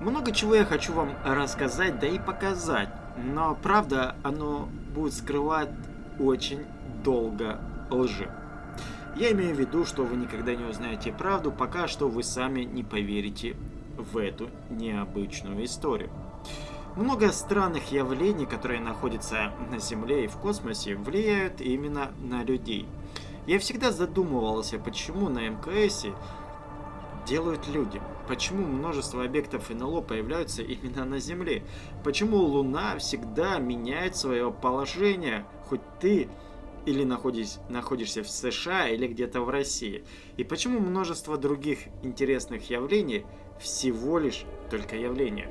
Много чего я хочу вам рассказать, да и показать. Но правда, оно будет скрывать очень долго лжи. Я имею в виду, что вы никогда не узнаете правду, пока что вы сами не поверите в эту необычную историю. Много странных явлений, которые находятся на Земле и в космосе, влияют именно на людей. Я всегда задумывался, почему на МКСе делают люди. Почему множество объектов НЛО появляются именно на Земле? Почему Луна всегда меняет свое положение, хоть ты или находишь, находишься в США или где-то в России? И почему множество других интересных явлений всего лишь только явления?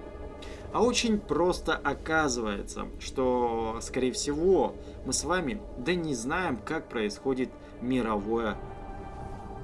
А очень просто оказывается, что, скорее всего, мы с вами да не знаем, как происходит мировое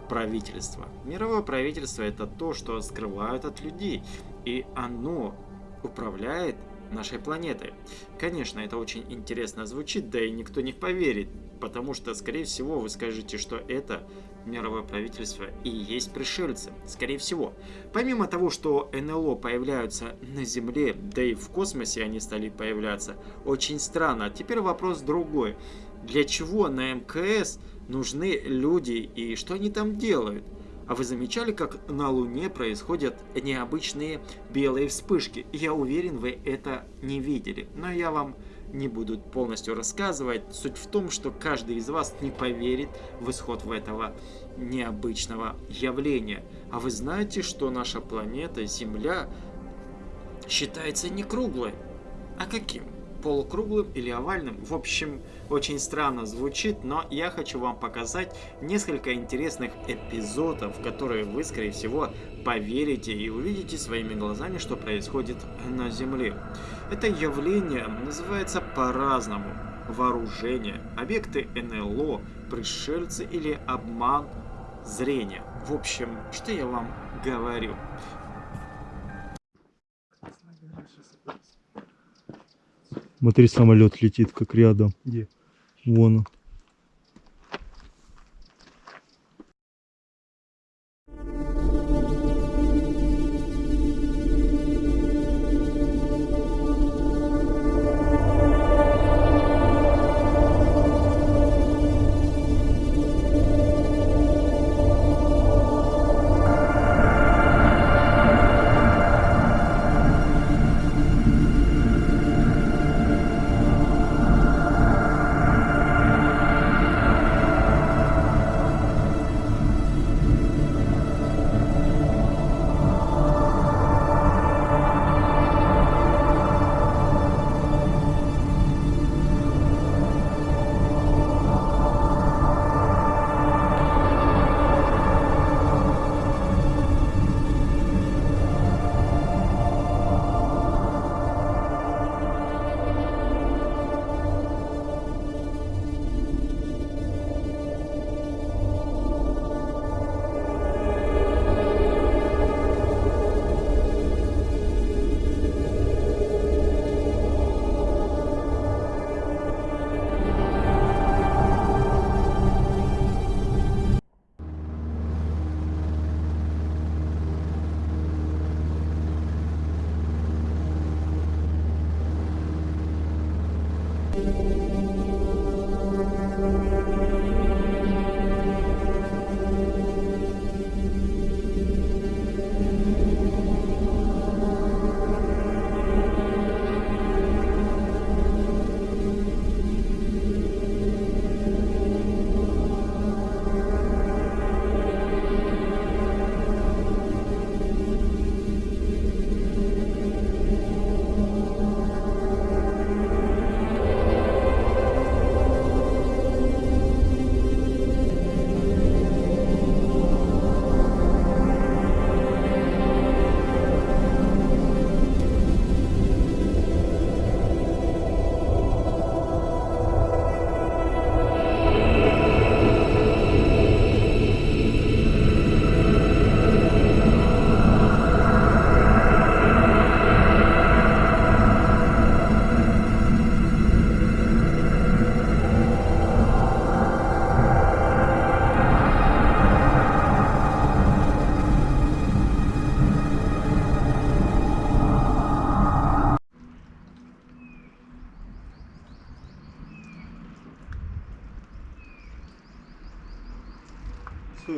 правительство. Мировое правительство это то, что скрывают от людей, и оно управляет нашей планетой. Конечно, это очень интересно звучит, да и никто не поверит, потому что, скорее всего, вы скажете, что это мировое правительство и есть пришельцы. Скорее всего. Помимо того, что НЛО появляются на Земле, да и в космосе они стали появляться, очень странно. Теперь вопрос другой. Для чего на МКС нужны люди и что они там делают? А вы замечали, как на Луне происходят необычные белые вспышки? Я уверен, вы это не видели. Но я вам не буду полностью рассказывать. Суть в том, что каждый из вас не поверит в исход в этого необычного явления. А вы знаете, что наша планета Земля считается не круглой? А каким? полукруглым или овальным. В общем, очень странно звучит, но я хочу вам показать несколько интересных эпизодов, которые вы, скорее всего, поверите и увидите своими глазами, что происходит на Земле. Это явление называется по-разному. Вооружение, объекты НЛО, пришельцы или обман зрения. В общем, что я вам говорю. Смотри, самолет летит как рядом. Где? Вон он. คื